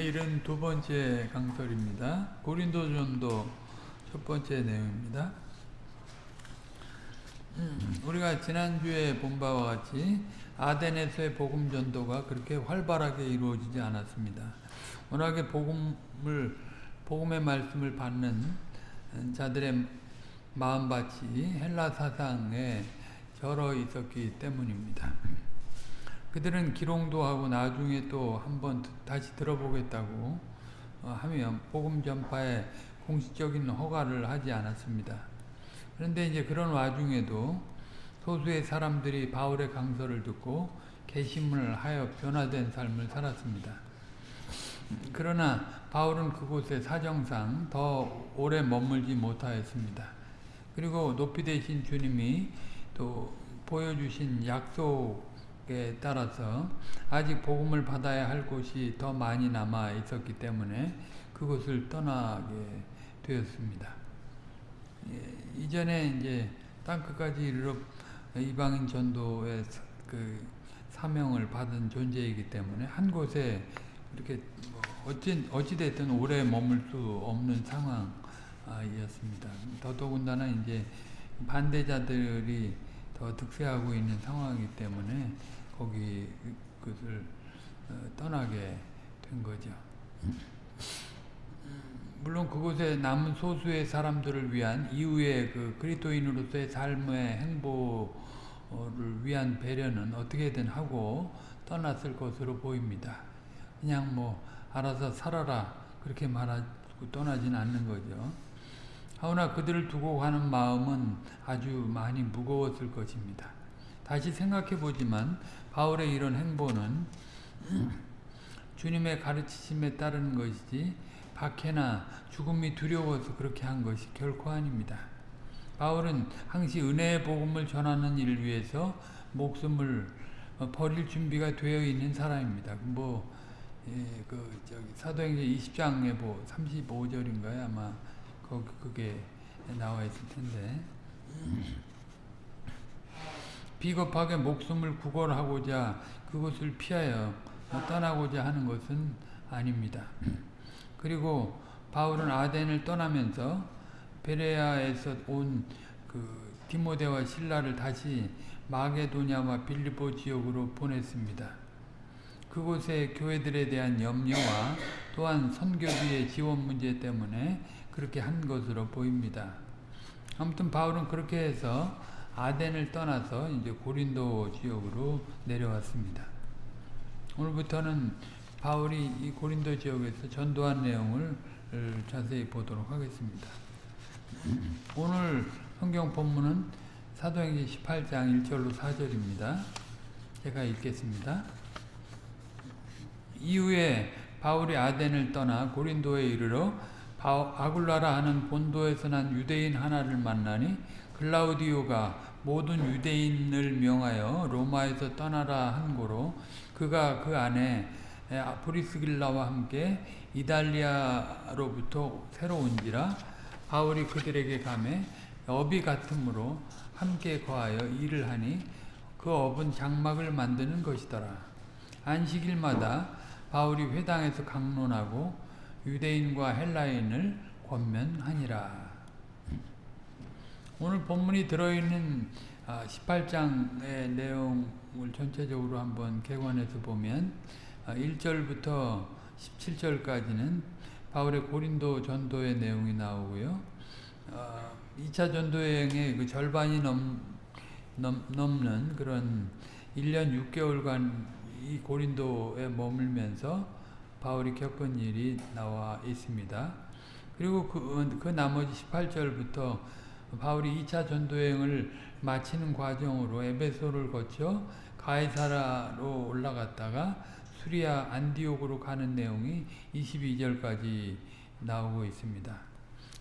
내일은 두 번째 강설입니다. 고린도전도 첫 번째 내용입니다. 음, 우리가 지난주에 본 바와 같이 아덴에서의 복음 전도가 그렇게 활발하게 이루어지지 않았습니다. 워낙에 복음을 복음의 말씀을 받는 자들의 마음밭이 헬라 사상에 절어 있었기 때문입니다. 그들은 기롱도 하고 나중에 또 한번 다시 들어보겠다고 어, 하며 복음 전파에 공식적인 허가를 하지 않았습니다. 그런데 이제 그런 와중에도 소수의 사람들이 바울의 강서를 듣고 개심을 하여 변화된 삶을 살았습니다. 그러나 바울은 그곳에 사정상 더 오래 머물지 못하였습니다. 그리고 높이 되신 주님이 또 보여주신 약속 에 따라서 아직 복음을 받아야 할 곳이 더 많이 남아 있었기 때문에 그곳을 떠나게 되었습니다. 예, 이전에 이제 땅끝까지 이르러 이방인 전도의 그 사명을 받은 존재이기 때문에 한 곳에 이렇게 뭐 어찌 어찌됐든 오래 머물 수 없는 상황이었습니다. 더더군다나 이제 반대자들이 더 득세하고 있는 상황이기 때문에 거기 그것을 떠나게 된 거죠. 물론 그곳에 남은 소수의 사람들을 위한 이후의 그 그리스도인으로서의 삶의 행보를 위한 배려는 어떻게든 하고 떠났을 것으로 보입니다. 그냥 뭐 알아서 살아라 그렇게 말하고 떠나진 않는 거죠. 하오나 그들을 두고 가는 마음은 아주 많이 무거웠을 것입니다. 다시 생각해 보지만 바울의 이런 행보는 주님의 가르치심에 따르는 것이지 박해나 죽음이 두려워서 그렇게 한 것이 결코 아닙니다. 바울은 항시 은혜의 복음을 전하는 일을 위해서 목숨을 버릴 준비가 되어 있는 사람입니다. 뭐, 예, 그, 저기, 사도행전 20장에 뭐, 35절인가요? 아마, 거기, 그게 나와 있을 텐데. 비겁하게 목숨을 구걸하고자 그것을 피하여 떠나고자 하는 것은 아닙니다. 그리고 바울은 아덴을 떠나면서 베레아에서 온 그 디모데와 신라를 다시 마게도냐와 빌리보 지역으로 보냈습니다. 그곳의 교회들에 대한 염려와 또한 선교비의 지원 문제 때문에 그렇게 한 것으로 보입니다. 아무튼 바울은 그렇게 해서 아덴을 떠나서 이제 고린도 지역으로 내려왔습니다. 오늘부터는 바울이 이 고린도 지역에서 전도한 내용을 자세히 보도록 하겠습니다. 오늘 성경 본문은 사도행전 18장 1절로 4절입니다. 제가 읽겠습니다. 이후에 바울이 아덴을 떠나 고린도에 이르러 아굴라라 하는 본도에서 난 유대인 하나를 만나니 글라우디오가 모든 유대인을 명하여 로마에서 떠나라 한 고로 그가 그 안에 브리스길라와 함께 이달리아로부터 새로 온지라 바울이 그들에게 감해 업이 같으므로 함께 거하여 일을 하니 그 업은 장막을 만드는 것이더라. 안식일마다 바울이 회당에서 강론하고 유대인과 헬라인을 권면하니라. 오늘 본문이 들어있는 18장의 내용을 전체적으로 한번 개관해서 보면 1절부터 17절까지는 바울의 고린도 전도의 내용이 나오고요. 2차 전도여행의 그 절반이 넘, 넘, 넘는 그런 1년 6개월간 이 고린도에 머물면서 바울이 겪은 일이 나와 있습니다. 그리고 그, 그 나머지 18절부터 바울이 2차 전도여행을 마치는 과정으로 에베소를 거쳐 가이사라로 올라갔다가 수리아 안디옥으로 가는 내용이 22절까지 나오고 있습니다.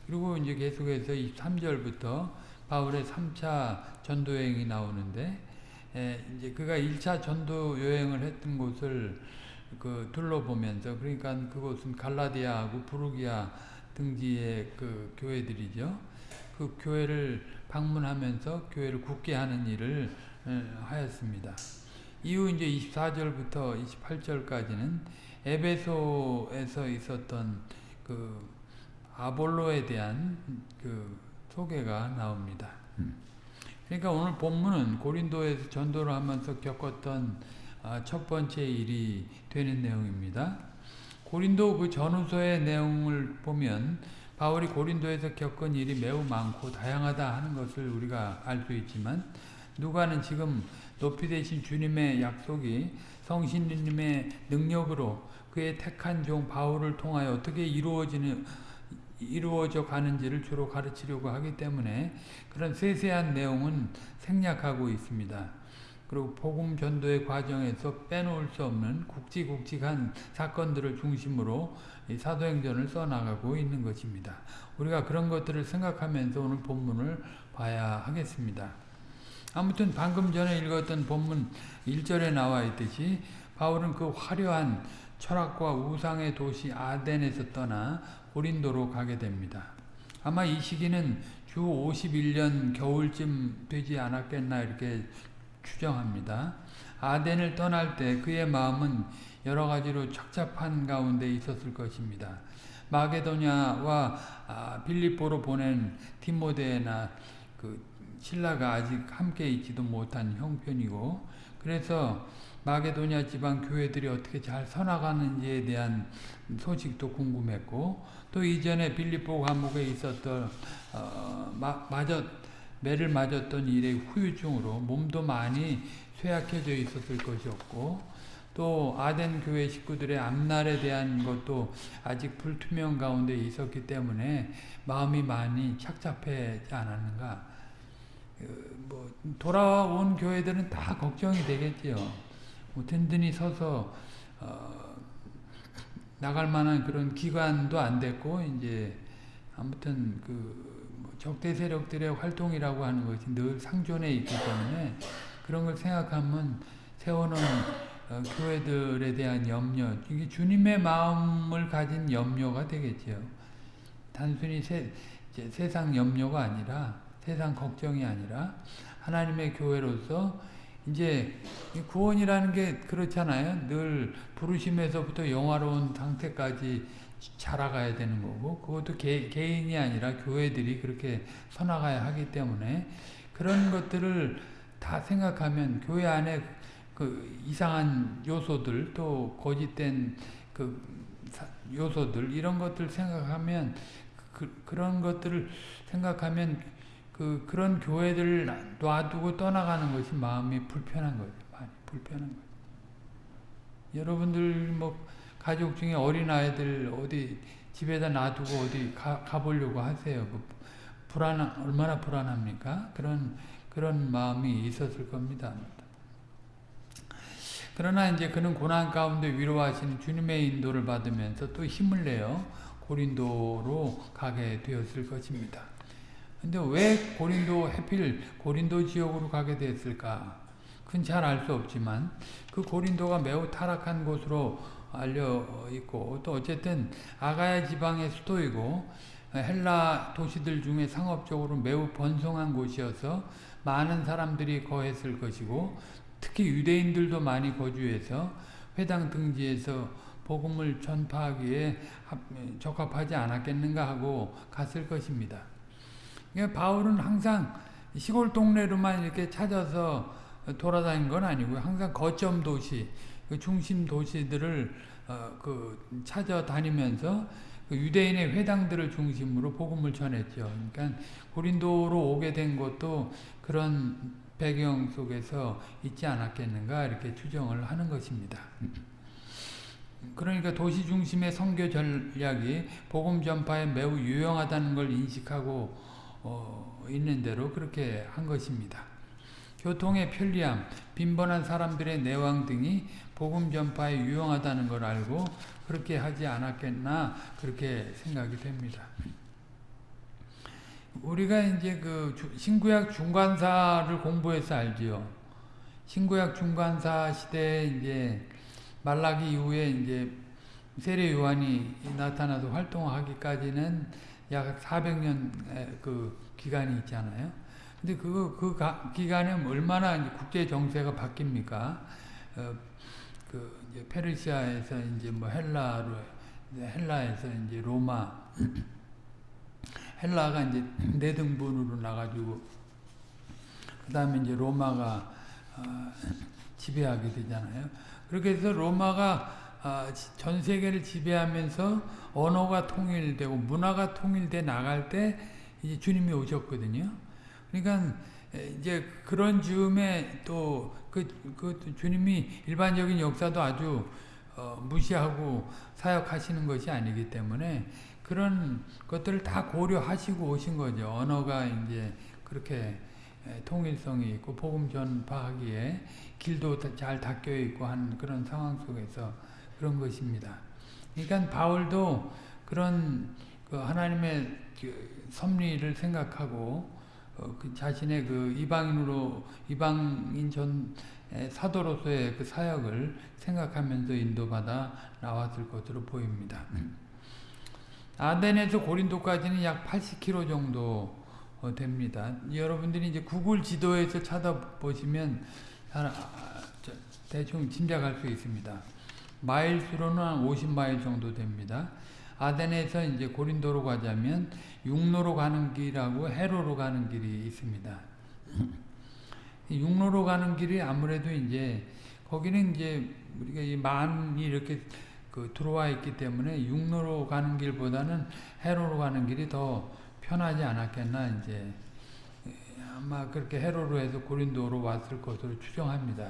그리고 이제 계속해서 23절부터 바울의 3차 전도여행이 나오는데 에, 이제 그가 1차 전도 여행을 했던 곳을 그 둘러보면서 그러니까 그곳은 갈라디아하고 부르기아 등지의 그 교회들이죠. 그 교회를 방문하면서 교회를 굳게 하는 일을 하였습니다. 이후 이제 24절부터 28절까지는 에베소에서 있었던 그 아볼로에 대한 그 소개가 나옵니다. 그러니까 오늘 본문은 고린도에서 전도를 하면서 겪었던 아, 첫 번째 일이 되는 내용입니다. 고린도 그 전후서의 내용을 보면 바울이 고린도에서 겪은 일이 매우 많고 다양하다 하는 것을 우리가 알 수 있지만 누가는 지금 높이 되신 주님의 약속이 성신님의 능력으로 그의 택한 종 바울을 통하여 어떻게 이루어지는 이루어져 가는지를 주로 가르치려고 하기 때문에 그런 세세한 내용은 생략하고 있습니다. 그리고 복음 전도의 과정에서 빼놓을 수 없는 굵직굵직한 사건들을 중심으로 사도행전을 써나가고 있는 것입니다. 우리가 그런 것들을 생각하면서 오늘 본문을 봐야 하겠습니다. 아무튼 방금 전에 읽었던 본문 1절에 나와 있듯이 바울은 그 화려한 철학과 우상의 도시 아덴에서 떠나 고린도로 가게 됩니다. 아마 이 시기는 주 51년 겨울쯤 되지 않았겠나 이렇게 추정합니다. 아덴을 떠날 때 그의 마음은 여러 가지로 착잡한 가운데 있었을 것입니다. 마게도냐와 아, 빌립보로 보낸 디모데나 그 신라가 아직 함께 있지도 못한 형편이고 그래서 마게도냐 지방 교회들이 어떻게 잘 서나가는지에 대한 소식도 궁금했고 또 이전에 빌립보 감옥에 있었던 어, 마, 맞았 매를 맞았던 일의 후유증으로 몸도 많이 쇠약해져 있었을 것이었고 또 아덴 교회 식구들의 앞날에 대한 것도 아직 불투명 가운데 있었기 때문에 마음이 많이 착잡하지 않았는가 뭐 돌아온 교회들은 다 걱정이 되겠지요. 뭐 든든히 서서 어 나갈 만한 그런 기관도 안 됐고 이제 아무튼 그뭐 적대 세력들의 활동이라고 하는 것이 늘 상존해 있기 때문에 그런 걸 생각하면 세워놓은 어 교회들에 대한 염려, 이게 주님의 마음을 가진 염려가 되겠죠. 단순히 세, 세상 염려가 아니라 세상 걱정이 아니라 하나님의 교회로서 이제 구원이라는 게 그렇잖아요. 늘 부르심에서부터 영화로운 상태까지 자라가야 되는 거고 그것도 개, 개인이 아니라 교회들이 그렇게 서나가야 하기 때문에 그런 것들을 다 생각하면 교회 안에 그 이상한 요소들 또 거짓된 그 요소들 이런 것들 생각하면 그, 그런 것들을 생각하면 그 그런 교회들을 놔두고 떠나가는 것이 마음이 불편한 거예요. 많이 불편한 거예요. 여러분들 뭐 가족 중에 어린 아이들 어디 집에다 놔두고 어디 가, 가보려고 하세요. 그 불안 얼마나 불안합니까? 그런 그런 마음이 있었을 겁니다. 그러나 이제 그는 고난 가운데 위로하시는 주님의 인도를 받으면서 또 힘을 내어 고린도로 가게 되었을 것입니다. 근데 왜 고린도 해필 고린도 지역으로 가게 됐을까? 그건 잘 알 수 없지만 그 고린도가 매우 타락한 곳으로 알려 있고 또 어쨌든 아가야 지방의 수도이고 헬라 도시들 중에 상업적으로 매우 번성한 곳이어서 많은 사람들이 거했을 것이고 특히 유대인들도 많이 거주해서 회당 등지에서 복음을 전파하기에 적합하지 않았겠는가 하고 갔을 것입니다. 바울은 항상 시골 동네로만 이렇게 찾아서 돌아다닌 건 아니고요. 항상 거점 도시, 그 중심 도시들을 어, 그 찾아다니면서 그 유대인의 회당들을 중심으로 복음을 전했죠. 그러니까 고린도로 오게 된 것도 그런 배경 속에서 있지 않았겠는가 이렇게 추정을 하는 것입니다. 그러니까 도시 중심의 선교 전략이 복음 전파에 매우 유용하다는 걸 인식하고 어, 있는 대로 그렇게 한 것입니다. 교통의 편리함, 빈번한 사람들의 내왕 등이 복음 전파에 유용하다는 걸 알고 그렇게 하지 않았겠나 그렇게 생각이 됩니다. 우리가 이제 그 신구약 중간사를 공부해서 알지요. 신구약 중간사 시대에 이제 말라기 이후에 이제 세례 요한이 나타나서 활동하기까지는 약 400년 그 기간이 있잖아요. 근데 그, 그 가, 기간에 얼마나 국제 정세가 바뀝니까? 어, 그 이제 페르시아에서 이제 뭐 헬라로 이제 헬라에서 이제 로마 헬라가 이제 네 등분으로 나가지고 그 다음에 이제 로마가 어, 지배하게 되잖아요. 그렇게 해서 로마가 아, 전 세계를 지배하면서 언어가 통일되고 문화가 통일돼 나갈 때 이제 주님이 오셨거든요. 그러니까 이제 그런 즈음에 또 그 그 주님이 일반적인 역사도 아주 어, 무시하고 사역하시는 것이 아니기 때문에 그런 것들을 다 고려하시고 오신 거죠. 언어가 이제 그렇게 통일성이 있고 복음 전파하기에 길도 잘 닦여 있고 한 그런 상황 속에서 그런 것입니다. 그러니까 바울도 그런 그 하나님의 그 섭리를 생각하고 어, 그 자신의 그 이방인으로 이방인 전 사도로서의 그 사역을 생각하면서 인도받아 나왔을 것으로 보입니다. 아덴에서 고린도까지는 약 80km 정도 어, 됩니다. 여러분들이 이제 구글 지도에서 찾아보시면 아, 대충 짐작할 수 있습니다. 마일수로는 한 50마일 정도 됩니다. 아덴에서 이제 고린도로 가자면 육로로 가는 길하고 해로로 가는 길이 있습니다. 육로로 가는 길이 아무래도 이제 거기는 이제 우리가 많이 이렇게 그 들어와 있기 때문에 육로로 가는 길보다는 해로로 가는 길이 더 편하지 않았겠나 이제 아마 그렇게 해로로 해서 고린도로 왔을 것으로 추정합니다.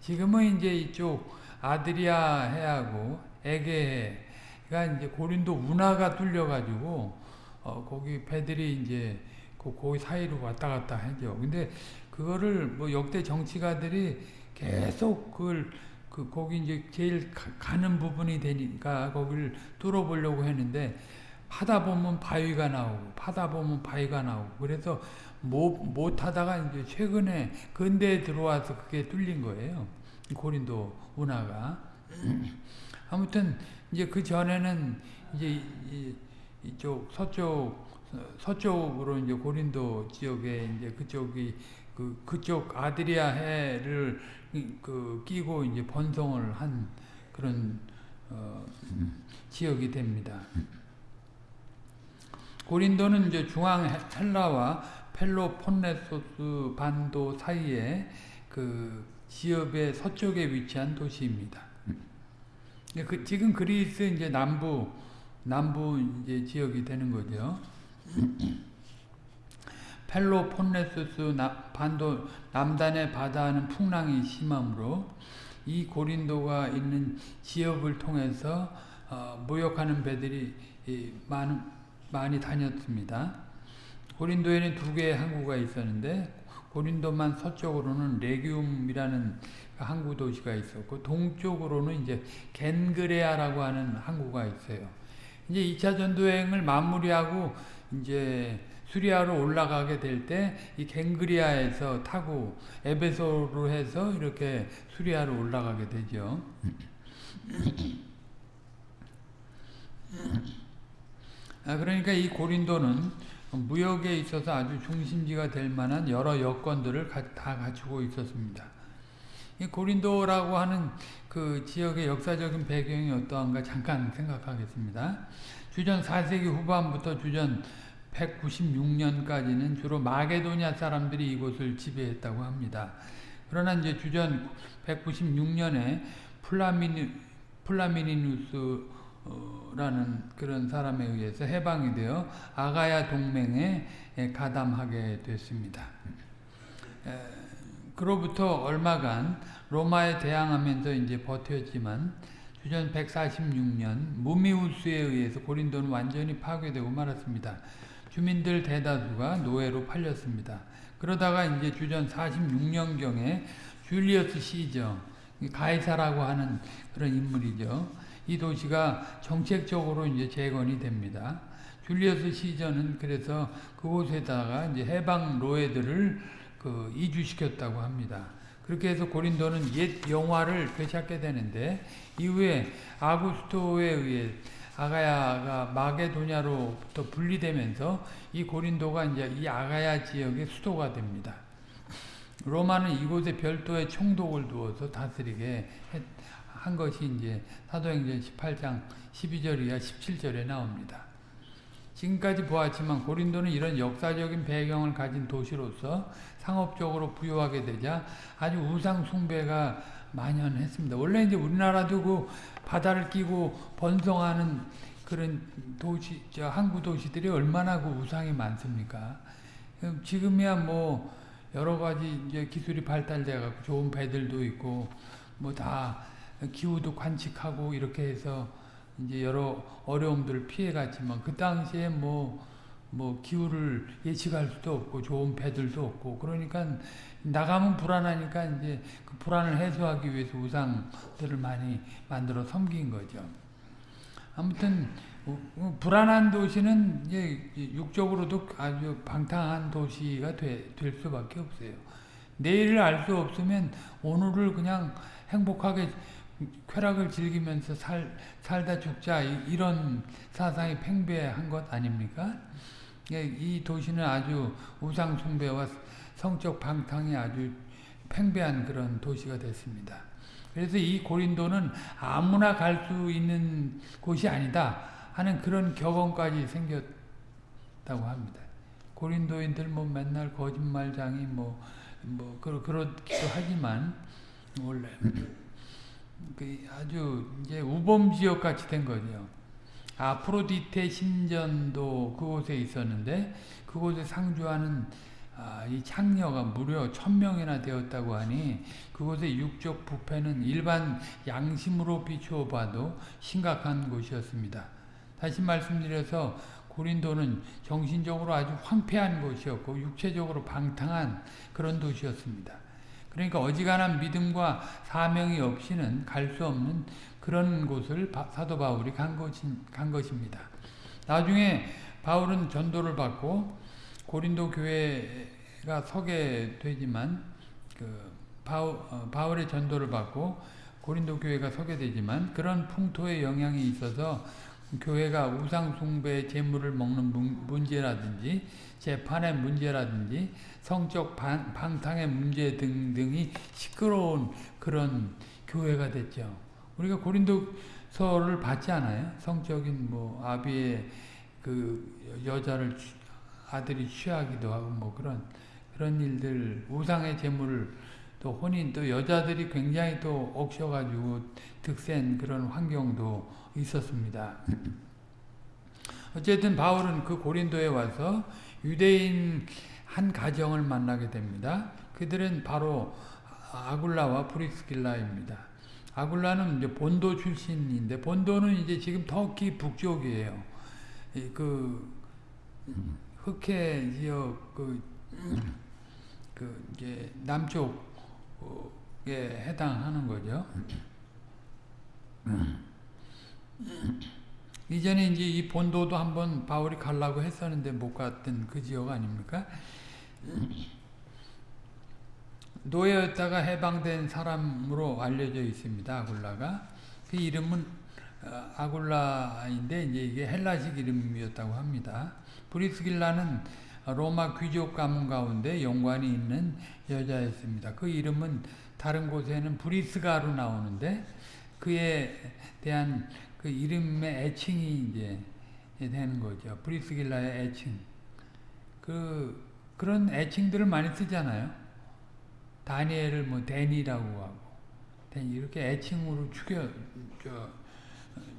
지금은 이제 이쪽 아드리아 해하고 에게해가 이제 고린도 운하가 뚫려가지고 어 거기 배들이 이제 그 거기 사이로 왔다 갔다 하죠. 근데 그거를 뭐 역대 정치가들이 계속 그걸 그 거기 이제 제일 가, 는 부분이 되니까 거기를 뚫어보려고 했는데 하다 보면 바위가 나오고 파다 보면 바위가 나오고 그래서 못, 못 하다가 이제 최근에 근대에 들어와서 그게 뚫린 거예요. 고린도 운하가. 아무튼 이제 그 전에는 이제 이쪽 서쪽 서쪽으로 이제 고린도 지역에 이제 그쪽이 그 그쪽 아드리아 해를 그 끼고 이제 번성을 한 그런 어 지역이 됩니다. 고린도는 이제 중앙 헬라와 펠로폰네소스 반도 사이에 그 지역의 서쪽에 위치한 도시입니다. 그 지금 그리스 이제 남부 남부 이제 지역이 되는 거죠. 펠로폰네소스 반도 남단의 바다는 풍랑이 심하므로 이 고린도가 있는 지역을 통해서 어, 무역하는 배들이 많, 많이 다녔습니다. 고린도에는 두 개의 항구가 있었는데 고린도만 서쪽으로는 레기움이라는 항구 도시가 있었고 동쪽으로는 이제 겐그레아라고 하는 항구가 있어요. 이제 2차 전도행을 마무리하고 이제 수리아로 올라가게 될 때 이 갱그리아에서 타고 에베소로 해서 이렇게 수리아로 올라가게 되죠. 아, 그러니까 이 고린도는 무역에 있어서 아주 중심지가 될 만한 여러 여건들을 다 갖추고 있었습니다. 이 고린도라고 하는 그 지역의 역사적인 배경이 어떠한가 잠깐 생각하겠습니다. 주전 4세기 후반부터 주전 196년까지는 주로 마게도냐 사람들이 이곳을 지배했다고 합니다. 그러나 이제 주전 196년에 플라미니, 플라미니누스라는 그런 사람에 의해서 해방이 되어 아가야 동맹에 가담하게 됐습니다. 그로부터 얼마간 로마에 대항하면서 이제 버텼지만 주전 146년 무미우스에 의해서 고린도는 완전히 파괴되고 말았습니다. 주민들 대다수가 노예로 팔렸습니다. 그러다가 이제 주전 46년경에 줄리어스 시저, 가이사라고 하는 그런 인물이죠. 이 도시가 정책적으로 이제 재건이 됩니다. 줄리어스 시저는 그래서 그곳에다가 이제 해방 노예들을 그 이주시켰다고 합니다. 그렇게 해서 고린도는 옛 영화를 되찾게 되는데 이후에 아구스토에 의해 아가야가 마게도냐로부터 분리되면서 이 고린도가 이제 이 아가야 지역의 수도가 됩니다. 로마는 이곳에 별도의 총독을 두어서 다스리게 한 것이 이제 사도행전 18장 12절 이하 17절에 나옵니다. 지금까지 보았지만 고린도는 이런 역사적인 배경을 가진 도시로서 상업적으로 부유하게 되자 아주 우상 숭배가 만연했습니다. 원래 이제 우리나라도 그 바다를 끼고 번성하는 그런 도시, 저 항구 도시들이 얼마나 그 우상이 많습니까? 지금이야 뭐 여러 가지 이제 기술이 발달돼 갖고 좋은 배들도 있고 뭐 다 기후도 관측하고 이렇게 해서 이제 여러 어려움들을 피해 갔지만 그 당시에 뭐, 뭐 기후를 예측할 수도 없고 좋은 배들도 없고 그러니까 나가면 불안하니까 이제 그 불안을 해소하기 위해서 우상들을 많이 만들어 섬긴 거죠. 아무튼 불안한 도시는 이제 육적으로도 아주 방탕한 도시가 되, 될 수밖에 없어요. 내일을 알 수 없으면 오늘을 그냥 행복하게 쾌락을 즐기면서 살, 살다 죽자 이런 사상이 팽배한 것 아닙니까? 예, 이 도시는 아주 우상 숭배와 성적 방탕이 아주 팽배한 그런 도시가 됐습니다. 그래서 이 고린도는 아무나 갈 수 있는 곳이 아니다 하는 그런 격언까지 생겼다고 합니다. 고린도인들 뭐 맨날 거짓말장이 뭐, 뭐, 그러, 그렇기도 하지만, 원래. 그 아주 이제 우범 지역 같이 된 거죠. 아프로디테 신전도 그곳에 있었는데 그곳에 상주하는 아, 이 창녀가 무려 천명이나 되었다고 하니 그곳의 육적 부패는 일반 양심으로 비추어 봐도 심각한 곳이었습니다. 다시 말씀드려서 고린도는 정신적으로 아주 황폐한 곳이었고 육체적으로 방탕한 그런 도시였습니다. 그러니까 어지간한 믿음과 사명이 없이는 갈 수 없는 그런 곳을 사도 바울이 간, 것이, 간 것입니다. 나중에 바울은 전도를 받고 고린도 교회가 서게 되지만 그 바울, 어, 바울 의 전도를 받고 고린도 교회가 서게 되지만 그런 풍토의 영향이 있어서 교회가 우상 숭배 제물을 먹는 문제라든지 재판의 문제라든지 성적 방, 방탕의 문제 등등이 시끄러운 그런 교회가 됐죠. 우리가 고린도서를 받지 않아요? 성적인 뭐 아비의 그 여자를 아들이 취하기도 하고 뭐 그런 그런 일들 우상의 재물을 또 혼인 또 여자들이 굉장히 또 억셔가지고 득센 그런 환경도 있었습니다. 어쨌든 바울은 그 고린도에 와서 유대인 한 가정을 만나게 됩니다. 그들은 바로 아굴라와 프리스길라입니다. 아굴라는 이제 본도 출신인데 본도는 이제 지금 터키 북쪽이에요. 그 흑해 지역 그, 그 이제 남쪽에 해당하는 거죠. 이전에 이제 이 본도도 한번 바울이 가려고 했었는데 못 갔던 그 지역 아닙니까? 노예였다가 해방된 사람으로 알려져 있습니다. 아굴라가. 그 이름은 어, 아굴라인데 이제 이게 헬라식 이름이었다고 합니다. 브리스길라는 로마 귀족 가문 가운데 연관이 있는 여자였습니다. 그 이름은 다른 곳에는 브리스가로 나오는데 그에 대한 그 이름의 애칭이 이제 되는 거죠. 브리스길라의 애칭. 그 그런 애칭들을 많이 쓰잖아요. 다니엘을 뭐 데니라고 하고 이렇게 애칭으로 축약 저,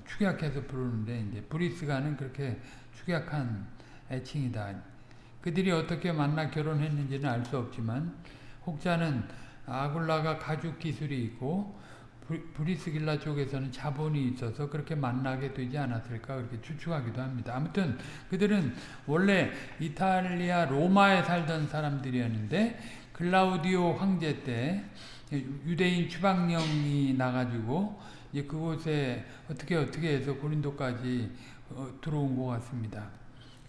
축약해서 부르는데 이제 브리스가는 그렇게 축약한 애칭이다. 그들이 어떻게 만나 결혼했는지는 알 수 없지만 혹자는 아굴라가 가죽 기술이 있고 브리스길라 쪽에서는 자본이 있어서 그렇게 만나게 되지 않았을까 그렇게 추측하기도 합니다. 아무튼 그들은 원래 이탈리아 로마에 살던 사람들이었는데 글라우디오 황제 때 유대인 추방령이 나가지고 이제 그곳에 어떻게 어떻게 해서 고린도까지 어, 들어온 것 같습니다.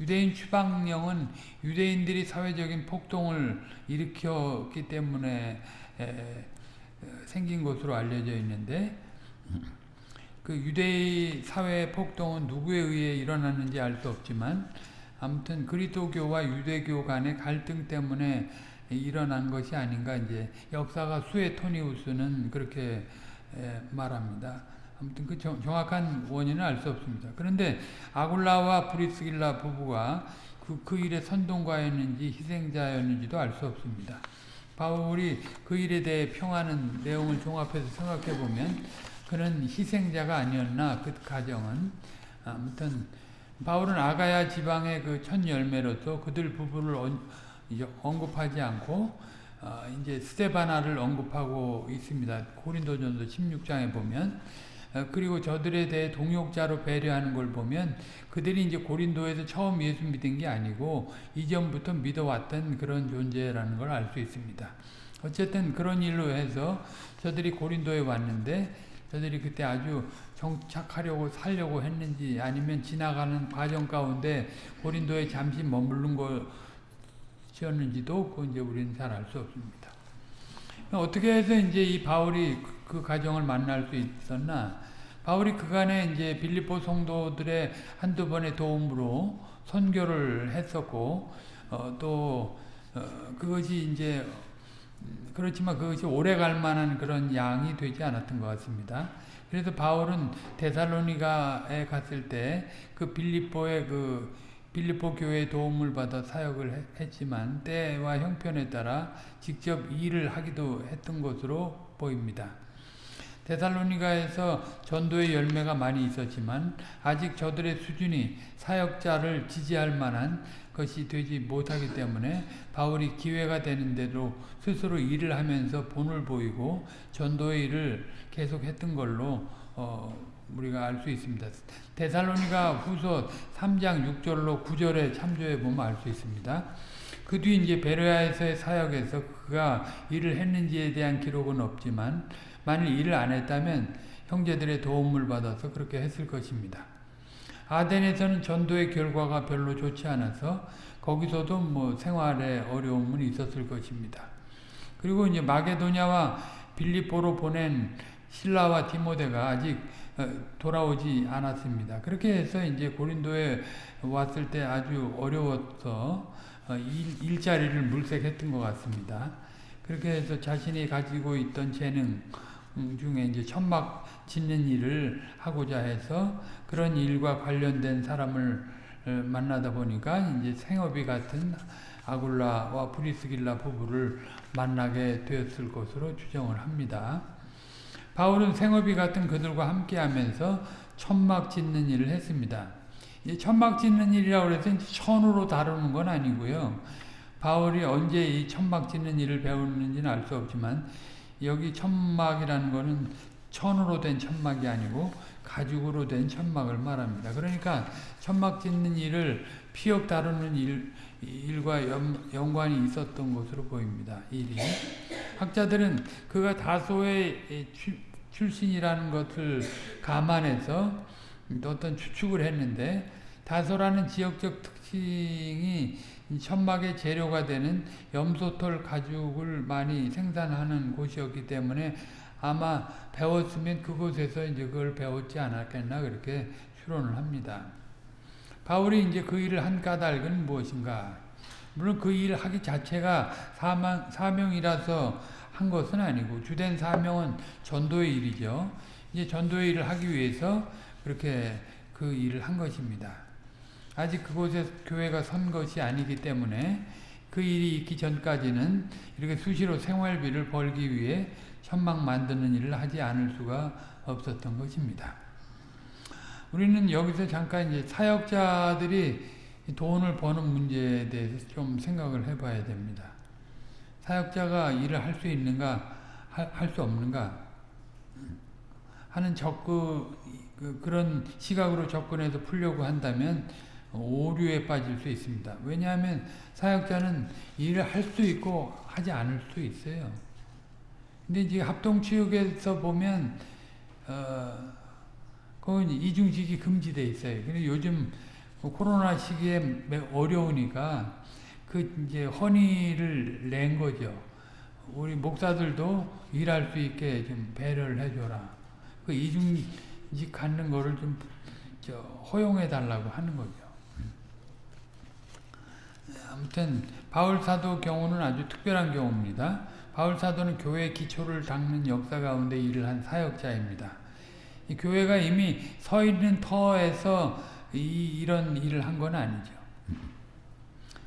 유대인 추방령은 유대인들이 사회적인 폭동을 일으켰기 때문에 생긴 것으로 알려져 있는데 그 유대의 사회 폭동은 누구에 의해 일어났는지 알 수 없지만 아무튼 그리스도교와 유대교 간의 갈등 때문에 일어난 것이 아닌가 이제 역사가 수에토니우스는 그렇게 말합니다. 아무튼 그 정, 확한 원인은 알 수 없습니다. 그런데 아굴라와 브리스길라 부부가 그, 그 일에 선동가였는지 희생자였는지도 알 수 없습니다. 바울이 그 일에 대해 평하는 내용을 종합해서 생각해 보면 그는 희생자가 아니었나 그 가정은 아무튼 바울은 아가야 지방의 그 첫 열매로서 그들 부부를 언급하지 않고 어, 이제 스테바나를 언급하고 있습니다. 고린도전서 16장에 보면 어, 그리고 저들에 대해 동역자로 배려하는 걸 보면 그들이 이제 고린도에서 처음 예수 믿은 게 아니고 이전부터 믿어왔던 그런 존재라는 걸 알 수 있습니다. 어쨌든 그런 일로 해서 저들이 고린도에 왔는데 저들이 그때 아주 정착하려고 살려고 했는지 아니면 지나가는 과정 가운데 고린도에 잠시 머무른 것이었는지도 그 이제 우리는 잘 알 수 없습니다. 어떻게 해서 이제 이 바울이 그 가정을 만날 수 있었나? 바울이 그간에 이제 빌립보 성도들의 한두 번의 도움으로 선교를 했었고, 어, 또, 어, 그것이 이제, 그렇지만 그것이 오래 갈 만한 그런 양이 되지 않았던 것 같습니다. 그래서 바울은 데살로니가에 갔을 때 그 빌립보의 그 빌립보 교회의 도움을 받아 사역을 했지만 때와 형편에 따라 직접 일을 하기도 했던 것으로 보입니다. 데살로니가에서 전도의 열매가 많이 있었지만 아직 저들의 수준이 사역자를 지지할 만한 것이 되지 못하기 때문에 바울이 기회가 되는데도 스스로 일을 하면서 본을 보이고 전도의 일을 계속했던 걸로 어, 우리가 알 수 있습니다. 데살로니가 후서 3장 6절로 9절에 참조해 보면 알 수 있습니다. 그 뒤 이제 베르야에서의 사역에서 그가 일을 했는지에 대한 기록은 없지만 만일 일을 안 했다면 형제들의 도움을 받아서 그렇게 했을 것입니다. 아덴에서는 전도의 결과가 별로 좋지 않아서 거기서도 뭐 생활에 어려움은 있었을 것입니다. 그리고 이제 마게도냐와 빌립보로 보낸 신라와 디모데가 아직 어, 돌아오지 않았습니다. 그렇게 해서 이제 고린도에 왔을 때 아주 어려워서 어, 일, 자리를 물색했던 것 같습니다. 그렇게 해서 자신이 가지고 있던 재능 중에 이제 천막 짓는 일을 하고자 해서 그런 일과 관련된 사람을 어, 만나다 보니까 이제 생업이 같은 아굴라와 브리스길라 부부를 만나게 되었을 것으로 추정을 합니다. 바울은 생업이 같은 그들과 함께 하면서 천막 짓는 일을 했습니다. 이 천막 짓는 일이라고 해서 천으로 다루는 건 아니고요. 바울이 언제 이 천막 짓는 일을 배우는지는 알 수 없지만 여기 천막이라는 것은 천으로 된 천막이 아니고 가죽으로 된 천막을 말합니다. 그러니까 천막 짓는 일을 피역 다루는 일, 일과 연, 관이 있었던 것으로 보입니다. 일이. 학자들은 그가 다소의 출신이라는 것을 감안해서 어떤 추측을 했는데 다소라는 지역적 특징이 천막의 재료가 되는 염소털 가죽을 많이 생산하는 곳이었기 때문에 아마 배웠으면 그곳에서 이제 그걸 배웠지 않았겠나 그렇게 추론을 합니다. 바울이 이제 그 일을 한 까닭은 무엇인가? 물론 그일 하기 자체가 사명, 사명이라서 한 것은 아니고 주된 사명은 전도의 일이죠. 이제 전도의 일을 하기 위해서 그렇게 그 일을 한 것입니다. 아직 그곳에 교회가 선 것이 아니기 때문에 그 일이 있기 전까지는 이렇게 수시로 생활비를 벌기 위해 천막 만드는 일을 하지 않을 수가 없었던 것입니다. 우리는 여기서 잠깐 이제 사역자들이 돈을 버는 문제에 대해서 좀 생각을 해봐야 됩니다. 사역자가 일을 할 수 있는가, 할 수 없는가 하는 접근, 그, 그런 시각으로 접근해서 풀려고 한다면 오류에 빠질 수 있습니다. 왜냐하면 사역자는 일을 할 수 있고 하지 않을 수 있어요. 근데 이제 합동치육에서 보면 어, 그건 이중직이 금지돼 있어요. 근데 요즘 코로나 시기에 어려우니까 그 이제 헌의를 낸 거죠. 우리 목사들도 일할 수 있게 좀 배려를 해줘라. 그 이중직 갖는 거를 좀 허용해 달라고 하는 거죠. 아무튼 바울 사도 경우는 아주 특별한 경우입니다. 바울 사도는 교회의 기초를 닦는 역사 가운데 일을 한 사역자입니다. 이 교회가 이미 서 있는 터에서 이, 이런 일을 한 건 아니죠.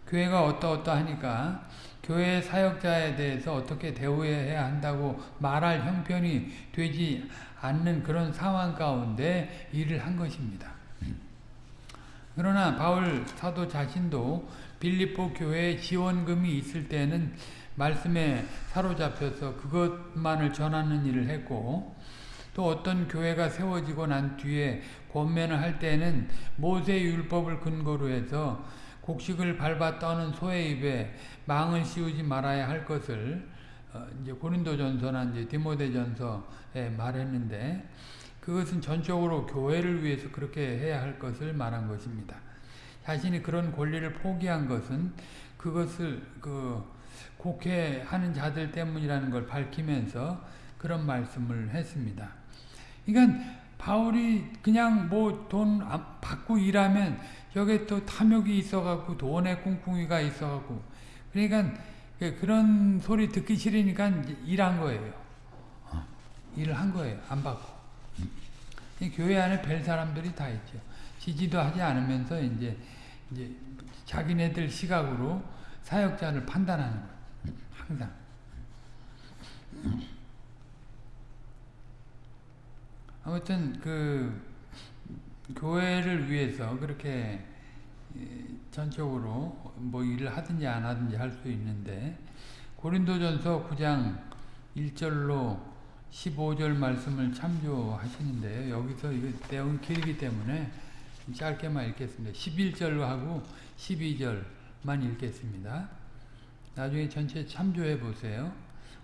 교회가 어떠어떠하니까 교회 사역자에 대해서 어떻게 대우해야 한다고 말할 형편이 되지 않는 그런 상황 가운데 일을 한 것입니다. 그러나 바울 사도 자신도 빌립보 교회에 지원금이 있을 때는 말씀에 사로잡혀서 그것만을 전하는 일을 했고 또 어떤 교회가 세워지고 난 뒤에 권면을 할 때는 모세 율법을 근거로 해서 곡식을 밟아 떠는 소의 입에 망을 씌우지 말아야 할 것을 어 이제 고린도전서나 이제 디모데전서에 말했는데 그것은 전적으로 교회를 위해서 그렇게 해야 할 것을 말한 것입니다. 자신이 그런 권리를 포기한 것은 그것을 그 곡해하는 자들 때문이라는 걸 밝히면서 그런 말씀을 했습니다. 그러니까 바울이 그냥 뭐 돈 받고 일하면 여기에 또 탐욕이 있어갖고 돈의 꿍꿍이가 있어갖고 그러니까 그런 소리 듣기 싫으니까 일한 거예요. 일을 한 거예요. 안 받고. 교회 안에 별 사람들이 다 있죠. 지지도 하지 않으면서 이제 이제 자기네들 시각으로 사역자를 판단하는 거예요. 항상. 아무튼 그 교회를 위해서 그렇게 전적으로 뭐 일을 하든지 안 하든지 할 수 있는데 고린도전서 9장 1절로 15절 말씀을 참조하시는데 여기서 이거 내용이 길기 때문에 짧게만 읽겠습니다. 11절로 하고 12절만 읽겠습니다. 나중에 전체 참조해 보세요.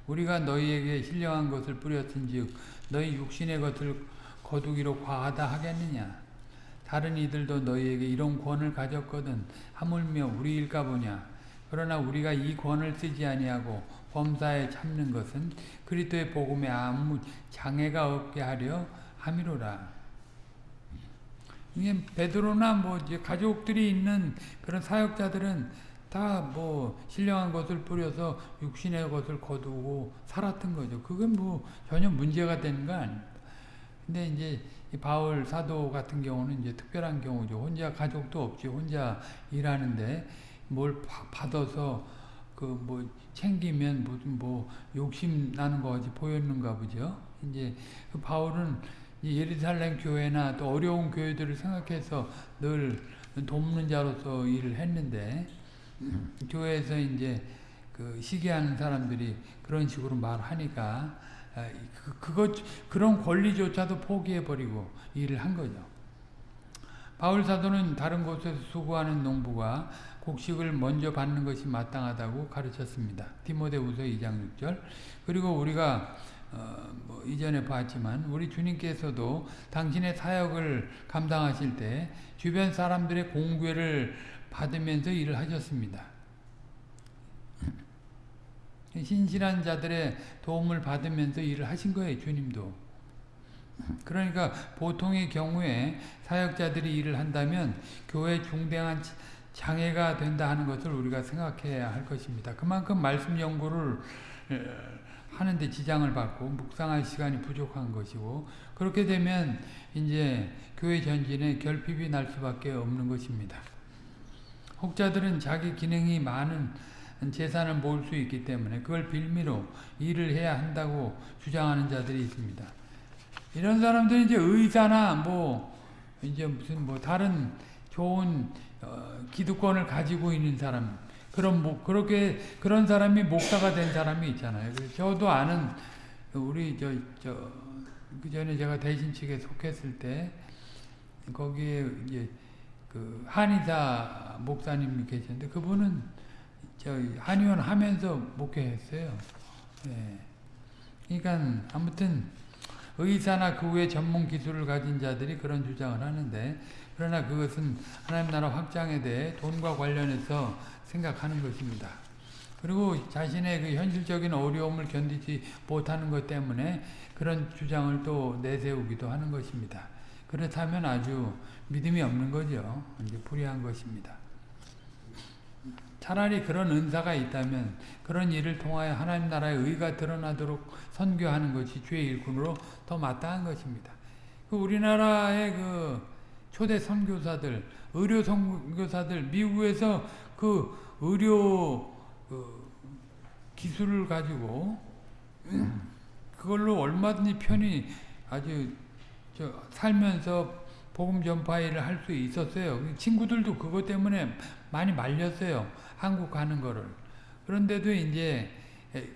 우리가 너희에게 신령한 것을 뿌렸은즉 너희 육신의 것을 거두기로 과하다 하겠느냐 다른 이들도 너희에게 이런 권을 가졌거든 하물며 우리일까 보냐 그러나 우리가 이 권을 쓰지 아니하고 범사에 참는 것은 그리스도의 복음에 아무 장애가 없게 하려 함이로라 이게 베드로나 뭐 이제 가족들이 있는 그런 사역자들은 다 뭐 신령한 것을 뿌려서 육신의 것을 거두고 살았던 거죠. 그건 뭐 전혀 문제가 되는 거 아닙니다. 근데 이제 바울 사도 같은 경우는 이제 특별한 경우죠. 혼자 가족도 없지. 혼자 일하는데 뭘 받아서 그 뭐 챙기면 무슨 뭐 욕심 나는 거 같이 보였는가 보죠. 이제 그 바울은 예루살렘 교회나 또 어려운 교회들을 생각해서 늘 돕는 자로서 일을 했는데 교회에서 이제 그 시기하는 사람들이 그런 식으로 말하니까 그, 그것, 그런 권리조차도 포기해 버리고 일을 한 거죠. 바울 사도는 다른 곳에서 수고하는 농부가 곡식을 먼저 받는 것이 마땅하다고 가르쳤습니다. 디모데후서 2장 6절. 그리고 우리가 어, 뭐 이전에 봤지만 우리 주님께서도 당신의 사역을 감당하실 때 주변 사람들의 공괴를 받으면서 일을 하셨습니다. 신실한 자들의 도움을 받으면서 일을 하신 거예요. 주님도. 그러니까 보통의 경우에 사역자들이 일을 한다면 교회 중대한 장애가 된다 하는 것을 우리가 생각해야 할 것입니다. 그만큼 말씀 연구를 하는데 지장을 받고 묵상할 시간이 부족한 것이고 그렇게 되면 이제 교회 전진에 결핍이 날 수밖에 없는 것입니다. 혹자들은 자기 기능이 많은 재산을 모을 수 있기 때문에 그걸 빌미로 일을 해야 한다고 주장하는 자들이 있습니다. 이런 사람들은 이제 의사나 뭐 이제 무슨 뭐 다른 좋은 어, 기득권을 가지고 있는 사람 그런 뭐 그렇게 그런 사람이 목사가 된 사람이 있잖아요. 저도 아는 우리 저 저 그 전에 제가 대신 측에 속했을 때 거기에 이제 그 한의사 목사님이 계셨는데 그분은 저 한의원 하면서 목회했어요. 예. 그러니까 아무튼 의사나 그 외 전문 기술을 가진 자들이 그런 주장을 하는데 그러나 그것은 하나님 나라 확장에 대해 돈과 관련해서 생각하는 것입니다. 그리고 자신의 그 현실적인 어려움을 견디지 못하는 것 때문에 그런 주장을 또 내세우기도 하는 것입니다. 그렇다면 아주 믿음이 없는 거죠. 이제 불의한 것입니다. 차라리 그런 은사가 있다면 그런 일을 통하여 하나님 나라의 의가 드러나도록 선교하는 것이 주의 일꾼으로 더 마땅한 것입니다. 그 우리나라의 그 초대 선교사들, 의료 선교사들, 미국에서 그 의료 그 기술을 가지고 그걸로 얼마든지 편히 아주 저 살면서 복음 전파 일을 할 수 있었어요. 친구들도 그것 때문에 많이 말렸어요. 한국 가는 거를. 그런데도 이제